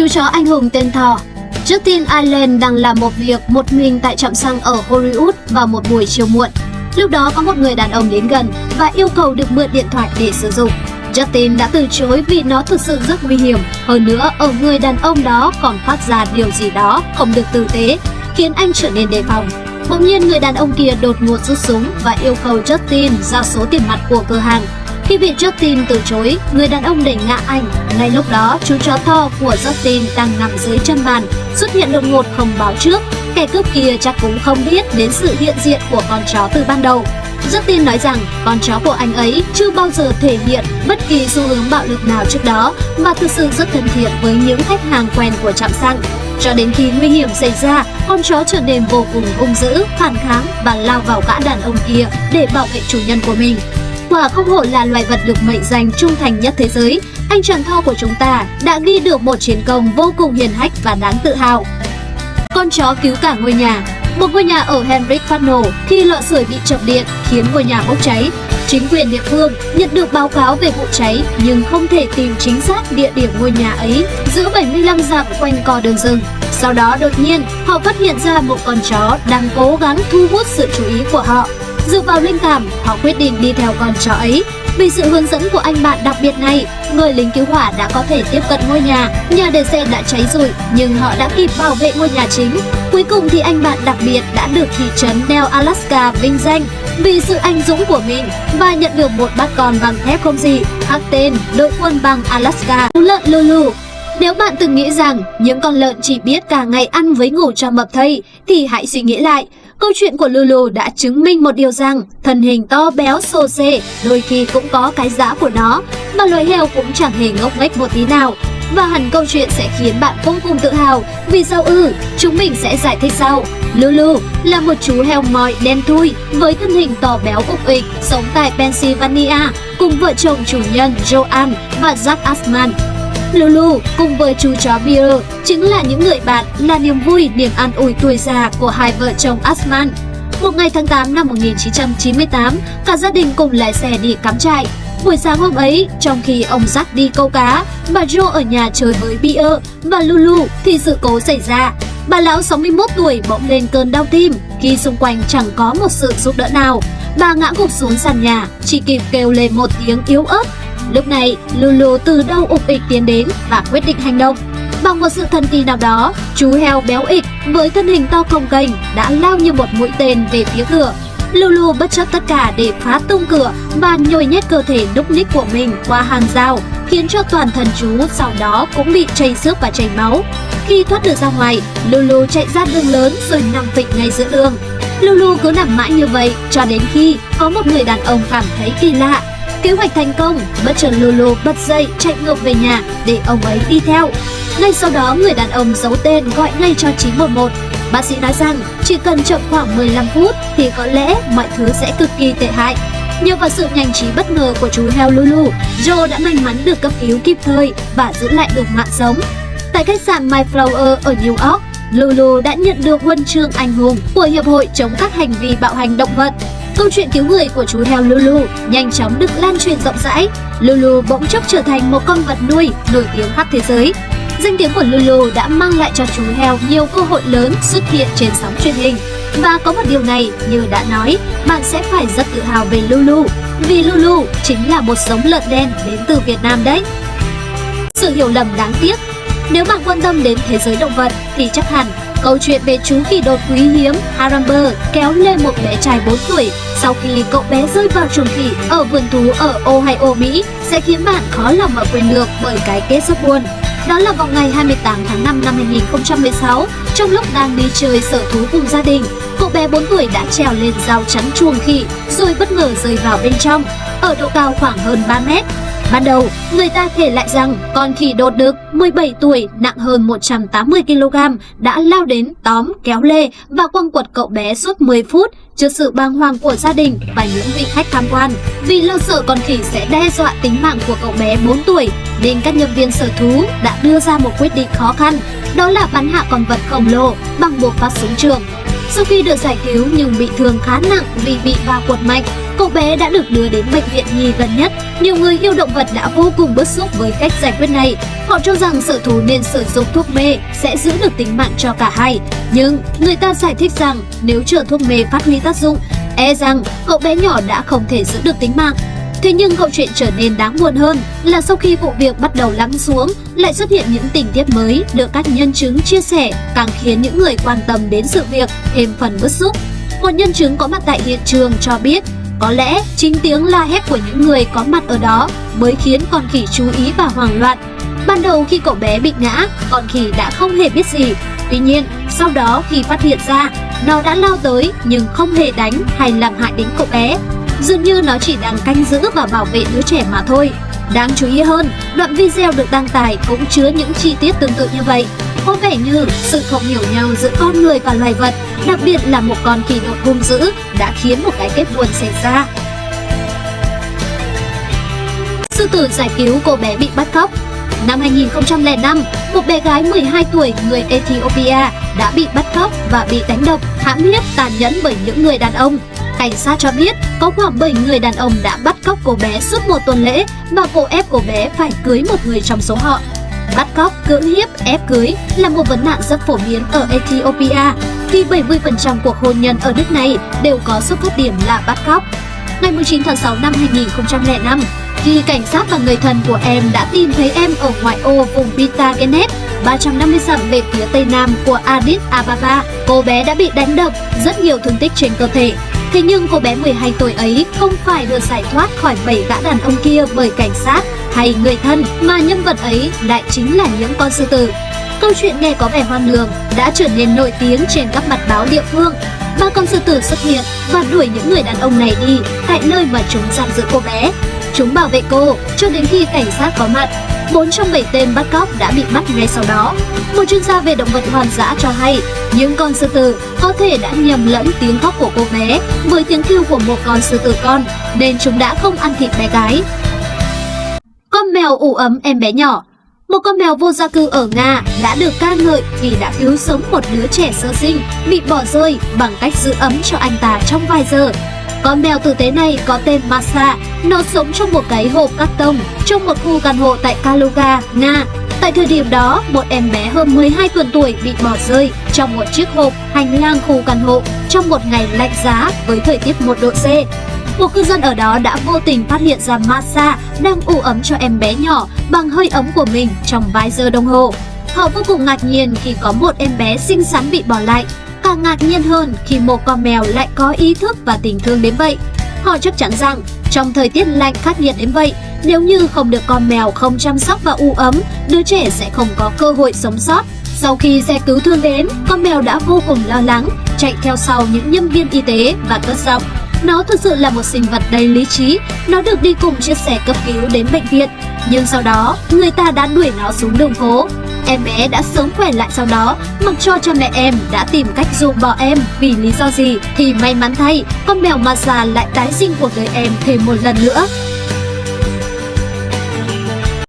Chú chó anh hùng tên Thor Justin Allen đang làm một việc một mình tại trạm xăng ở Hollywood vào một buổi chiều muộn. Lúc đó có một người đàn ông đến gần và yêu cầu được mượn điện thoại để sử dụng. Justin đã từ chối vì nó thực sự rất nguy hiểm. Hơn nữa, ở người đàn ông đó còn phát ra điều gì đó không được tử tế, khiến anh trở nên đề phòng. Bỗng nhiên người đàn ông kia đột ngột rút súng và yêu cầu Justin giao số tiền mặt của cửa hàng. Khi bị Justin từ chối, người đàn ông đẩy ngã anh. Ngay lúc đó, chú chó to của Justin đang nằm dưới chân bàn, xuất hiện đột ngột không báo trước. Kẻ cướp kia chắc cũng không biết đến sự hiện diện của con chó từ ban đầu. Justin nói rằng con chó của anh ấy chưa bao giờ thể hiện bất kỳ xu hướng bạo lực nào trước đó và thực sự rất thân thiện với những khách hàng quen của trạm xăng. Cho đến khi nguy hiểm xảy ra, con chó trở nên vô cùng hung dữ, phản kháng và lao vào gã đàn ông kia để bảo vệ chủ nhân của mình. Quả không hổ là loài vật được mệnh danh trung thành nhất thế giới, anh chàng thau của chúng ta đã ghi được một chiến công vô cùng hiền hách và đáng tự hào. Con chó cứu cả ngôi nhà Một ngôi nhà ở Henrik phát nổ khi lọ sưởi bị chập điện khiến ngôi nhà bốc cháy. Chính quyền địa phương nhận được báo cáo về vụ cháy nhưng không thể tìm chính xác địa điểm ngôi nhà ấy giữa 75 dặm quanh co đường rừng. Sau đó đột nhiên họ phát hiện ra một con chó đang cố gắng thu hút sự chú ý của họ. Dựa vào linh cảm, họ quyết định đi theo con chó ấy. Vì sự hướng dẫn của anh bạn đặc biệt này, người lính cứu hỏa đã có thể tiếp cận ngôi nhà. Nhà để xe đã cháy rụi, nhưng họ đã kịp bảo vệ ngôi nhà chính. Cuối cùng thì anh bạn đặc biệt đã được thị trấn Nell, Alaska vinh danh vì sự anh dũng của mình và nhận được một bát con bằng thép không gì, khắc tên đội quân bằng Alaska. Lợn Lulu nếu bạn từng nghĩ rằng những con lợn chỉ biết cả ngày ăn với ngủ cho mập thây, thì hãy suy nghĩ lại. Câu chuyện của Lulu đã chứng minh một điều rằng thân hình to béo xô xê đôi khi cũng có cái giá của nó, mà loài heo cũng chẳng hề ngốc nghếch một tí nào. Và hẳn câu chuyện sẽ khiến bạn vô cùng tự hào Vì sao ư? chúng mình sẽ giải thích sau Lulu là một chú heo mòi đen thui với thân hình to béo ục ịch sống tại Pennsylvania cùng vợ chồng chủ nhân Joanne và Jack Asman Lulu cùng với chú chó Beer chính là những người bạn là niềm vui, niềm an ủi tuổi già của hai vợ chồng Asman. Một ngày tháng 8 năm 1998, cả gia đình cùng lái xe đi cắm trại. Buổi sáng hôm ấy, trong khi ông Jack đi câu cá, bà Jo ở nhà chơi với Beer và Lulu thì sự cố xảy ra. Bà lão 61 tuổi bỗng lên cơn đau tim khi xung quanh chẳng có một sự giúp đỡ nào. Bà ngã gục xuống sàn nhà, chỉ kịp kêu lên một tiếng yếu ớt Lúc này, Lulu từ đâu ục ịch tiến đến và quyết định hành động. Bằng một sự thần kỳ nào đó, chú heo béo ịch với thân hình to cồng kênh đã lao như một mũi tên về phía cửa. Lulu bất chấp tất cả để phá tung cửa và nhồi nhét cơ thể đúc ních của mình qua hàng rào, khiến cho toàn thân chú sau đó cũng bị chảy xước và chảy máu. Khi thoát được ra ngoài, Lulu chạy ra đường lớn rồi nằm phịch ngay giữa đường. Lulu cứ nằm mãi như vậy cho đến khi có một người đàn ông cảm thấy kỳ lạ Kế hoạch thành công, bất chợt Lulu bật dậy chạy ngược về nhà để ông ấy đi theo. Ngay sau đó người đàn ông giấu tên gọi ngay cho 911. Bác sĩ nói rằng chỉ cần chậm khoảng 15 phút thì có lẽ mọi thứ sẽ cực kỳ tệ hại. Nhờ vào sự nhanh trí bất ngờ của chú heo Lulu, Joe đã may mắn được cấp cứu kịp thời và giữ lại được mạng sống. Tại khách sạn Mayflower ở New York, Lulu đã nhận được huân chương anh hùng của Hiệp hội chống các hành vi bạo hành động vật Câu chuyện cứu người của chú heo Lulu nhanh chóng được lan truyền rộng rãi. Lulu bỗng chốc trở thành một con vật nuôi nổi tiếng khắp thế giới. Danh tiếng của Lulu đã mang lại cho chú heo nhiều cơ hội lớn xuất hiện trên sóng truyền hình. Và có một điều này, như đã nói, bạn sẽ phải rất tự hào về Lulu, vì Lulu chính là một giống lợn đen đến từ Việt Nam đấy. Sự hiểu lầm đáng tiếc Nếu bạn quan tâm đến thế giới động vật thì chắc hẳn Câu chuyện về chú khỉ đột quý hiếm Haramber kéo lên một bé trai 4 tuổi sau khi cậu bé rơi vào chuồng khỉ ở vườn thú ở Ohio, Mỹ sẽ khiến bạn khó lòng mà quên được bởi cái kết rất buồn. Đó là vào ngày 28 tháng 5 năm 2016, trong lúc đang đi chơi sở thú cùng gia đình, cậu bé 4 tuổi đã trèo lên rào chắn chuồng khỉ rồi bất ngờ rơi vào bên trong, ở độ cao khoảng hơn 3 mét. Ban đầu, người ta kể lại rằng con khỉ đột đực 17 tuổi nặng hơn 180kg đã lao đến tóm, kéo lê và quăng quật cậu bé suốt 10 phút trước sự bàng hoàng của gia đình và những vị khách tham quan. Vì lo sợ con khỉ sẽ đe dọa tính mạng của cậu bé 4 tuổi, nên các nhân viên sở thú đã đưa ra một quyết định khó khăn, đó là bắn hạ con vật khổng lồ bằng buộc phát súng trường. Sau khi được giải cứu nhưng bị thương khá nặng vì bị va quật mạnh, cậu bé đã được đưa đến bệnh viện nhi gần nhất nhiều người yêu động vật đã vô cùng bức xúc với cách giải quyết này. Họ cho rằng sở thú nên sử dụng thuốc mê sẽ giữ được tính mạng cho cả hai. Nhưng người ta giải thích rằng nếu chờ thuốc mê phát huy tác dụng, e rằng cậu bé nhỏ đã không thể giữ được tính mạng. Thế nhưng câu chuyện trở nên đáng buồn hơn là sau khi vụ việc bắt đầu lắng xuống, lại xuất hiện những tình tiết mới được các nhân chứng chia sẻ, càng khiến những người quan tâm đến sự việc thêm phần bức xúc. Một nhân chứng có mặt tại hiện trường cho biết có lẽ chính tiếng la hét của những người có mặt ở đó mới khiến con khỉ chú ý và hoảng loạn. Ban đầu khi cậu bé bị ngã, con khỉ đã không hề biết gì. Tuy nhiên, sau đó khi phát hiện ra, nó đã lao tới nhưng không hề đánh hay làm hại đến cậu bé. Dường như nó chỉ đang canh giữ và bảo vệ đứa trẻ mà thôi. Đáng chú ý hơn, đoạn video được đăng tải cũng chứa những chi tiết tương tự như vậy. Có vẻ như sự không hiểu nhau giữa con người và loài vật, đặc biệt là một con kỳ đột hung dữ, đã khiến một cái kết buồn xảy ra. Sư tử giải cứu cô bé bị bắt cóc Năm 2005, một bé gái 12 tuổi người Ethiopia đã bị bắt cóc và bị đánh đập, hãm hiếp tàn nhẫn bởi những người đàn ông. Cảnh sát cho biết có khoảng 7 người đàn ông đã bắt cóc cô bé suốt một tuần lễ và cô ép cô bé phải cưới một người trong số họ. Bắt cóc, cưỡng hiếp, ép cưới là một vấn nạn rất phổ biến ở Ethiopia khi 70% cuộc hôn nhân ở nước này đều có xuất phát điểm là bắt cóc. Ngày 19 tháng 6 năm 2005, khi cảnh sát và người thân của em đã tìm thấy em ở ngoại ô vùng Pita Genet, 350 dặm về phía tây nam của Addis Ababa, cô bé đã bị đánh đập, rất nhiều thương tích trên cơ thể. Thế nhưng cô bé 12 tuổi ấy không phải được giải thoát khỏi bảy gã đàn ông kia bởi cảnh sát hay người thân, mà nhân vật ấy lại chính là những con sư tử. Câu chuyện nghe có vẻ hoang đường đã trở nên nổi tiếng trên các mặt báo địa phương. Ba con sư tử xuất hiện và đuổi những người đàn ông này đi tại nơi mà chúng giam giữ cô bé. Chúng bảo vệ cô cho đến khi cảnh sát có mặt. Bốn trong bảy tên bắt cóc đã bị bắt ngay sau đó. Một chuyên gia về động vật hoang dã cho hay, những con sư tử có thể đã nhầm lẫn tiếng khóc của cô bé với tiếng kêu của một con sư tử con, nên chúng đã không ăn thịt bé gái. Con mèo ủ ấm em bé nhỏ một con mèo vô gia cư ở Nga đã được ca ngợi vì đã cứu sống một đứa trẻ sơ sinh bị bỏ rơi bằng cách giữ ấm cho anh ta trong vài giờ. Con mèo tử tế này có tên Masa, nó sống trong một cái hộp cắt tông trong một khu căn hộ tại Kaluga, Nga. Tại thời điểm đó, một em bé hơn 12 tuần tuổi bị bỏ rơi trong một chiếc hộp hành lang khu căn hộ trong một ngày lạnh giá với thời tiết 1 độ C. Một cư dân ở đó đã vô tình phát hiện ra Masa đang ủ ấm cho em bé nhỏ bằng hơi ấm của mình trong vài giờ đồng hồ. Họ vô cùng ngạc nhiên khi có một em bé xinh xắn bị bỏ lại càng ngạc nhiên hơn khi một con mèo lại có ý thức và tình thương đến vậy. Họ chắc chắn rằng trong thời tiết lạnh khắc nghiệt đến vậy, nếu như không được con mèo không chăm sóc và u ấm, đứa trẻ sẽ không có cơ hội sống sót. Sau khi xe cứu thương đến, con mèo đã vô cùng lo lắng, chạy theo sau những nhân viên y tế và cất giọng. Nó thực sự là một sinh vật đầy lý trí, nó được đi cùng chiếc xe cấp cứu đến bệnh viện. Nhưng sau đó, người ta đã đuổi nó xuống đường phố. Em bé đã sớm khỏe lại sau đó, mặc cho cha mẹ em đã tìm cách dụ bỏ em vì lý do gì thì may mắn thay, con mèo Maza lại tái sinh cuộc đời em thêm một lần nữa.